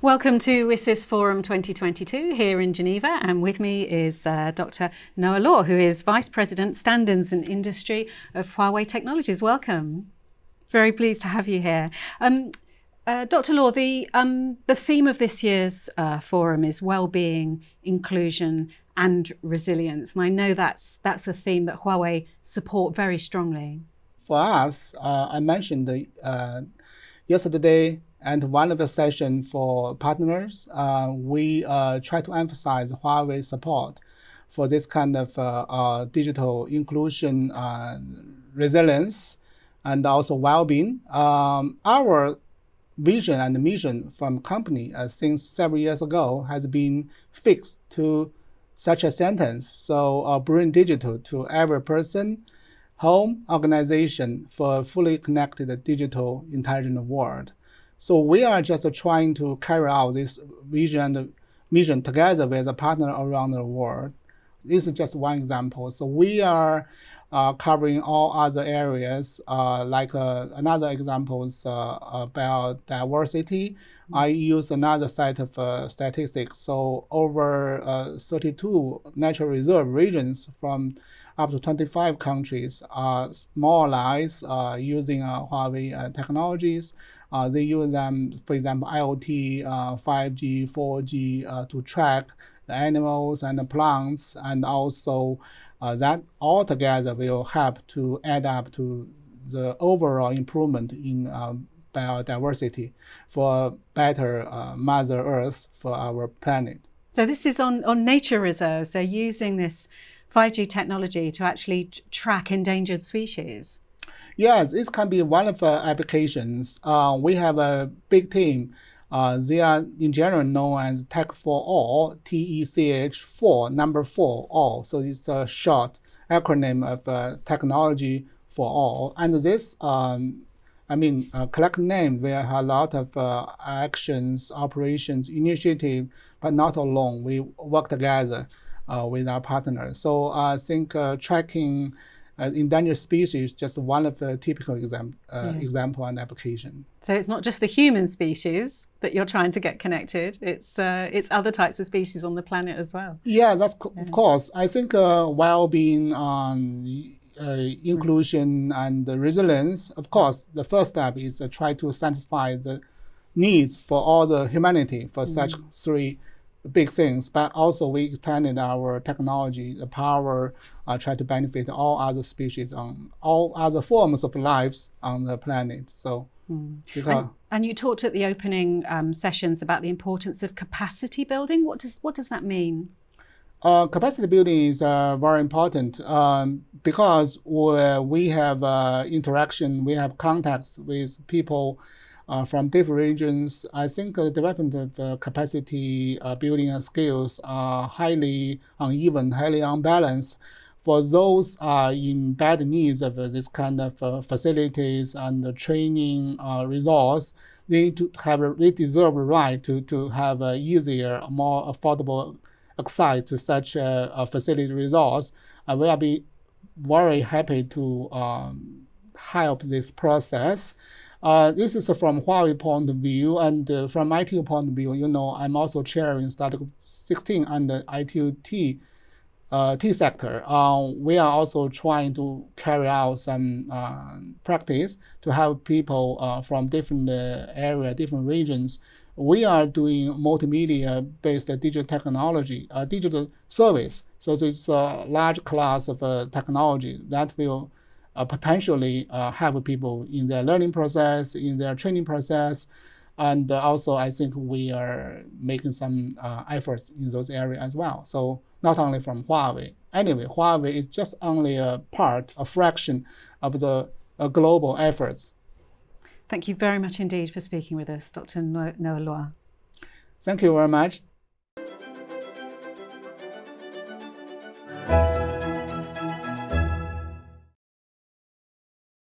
Welcome to WSIS Forum 2022 here in Geneva and with me is uh, Dr. Noah Luo who is Vice President Standards and Industry of Huawei Technologies. Welcome. Very pleased to have you here. Um, uh, Dr. Luo, the, um, the theme of this year's uh, forum is well-being, inclusion and resilience. And I know that's, that's a theme that Huawei support very strongly. For us, uh, I mentioned uh, yesterday and one of the session for partners, uh, we uh, try to emphasize Huawei support for this kind of uh, uh digital inclusion, uh, resilience, and also well-being. Um, our vision and mission from company uh, since several years ago has been fixed to such a sentence. So bring digital to every person, home, organization for a fully connected digital intelligent world. So we are just trying to carry out this vision and mission together with a partner around the world. This is just one example. So we are covering all other areas. Uh, like uh, another example is uh, about diversity. I use another set of uh, statistics. So over uh, 32 natural reserve regions from up to 25 countries are more or less using Huawei technologies. Uh, they use them, for example, IoT, uh, 5G, 4G uh, to track the animals and the plants, and also uh, that all together will help to add up to the overall improvement in uh, biodiversity for better uh, Mother Earth for our planet. So this is on, on nature reserves. They're using this 5G technology to actually track endangered species. Yes, this can be one of the applications. Uh, we have a big team. Uh, they are in general known as Tech for All, T-E-C-H 4, number 4, all. So it's a short acronym of uh, technology for all. And this, um, I mean, uh, collect name, we have a lot of uh, actions, operations, initiative, but not alone. We work together uh, with our partners. So I think uh, tracking uh, endangered species just one of the typical exam, uh, yeah. example and application. So it's not just the human species that you're trying to get connected, it's, uh, it's other types of species on the planet as well. Yeah, that's yeah. of course. I think uh, well-being, um, uh, inclusion and resilience, of course, the first step is to try to satisfy the needs for all the humanity for mm. such three big things, but also we extended our technology, the power, uh, try to benefit all other species on all other forms of lives on the planet. So. Mm. And, and, you talked at the opening um, sessions about the importance of capacity building. What does what does that mean? Uh, capacity building is uh, very important um, because we have uh, interaction, we have contacts with people uh, from different regions, I think the development of uh, capacity uh, building skills are highly uneven, highly unbalanced. For those uh, in bad needs of this kind of uh, facilities and training uh, resource, they need to have they deserve a right to, to have a easier, more affordable access to such a, a facility resource. I will be very happy to um, help this process. Uh, this is from Huawei point of view, and uh, from ITU point of view, you know, I'm also chairing Startup 16 under ITU uh, T sector. Uh, we are also trying to carry out some uh, practice to help people from different uh, area, different regions. We are doing multimedia-based digital technology, digital service. So it's a large class of technology that will potentially uh, help people in their learning process, in their training process. And also, I think we are making some uh, efforts in those areas as well. So not only from Huawei. Anyway, Huawei is just only a part, a fraction of the uh, global efforts. Thank you very much indeed for speaking with us, Dr. Noah Luo. Thank you very much.